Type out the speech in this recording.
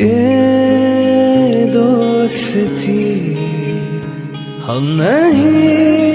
ये दोस्ती हम नहीं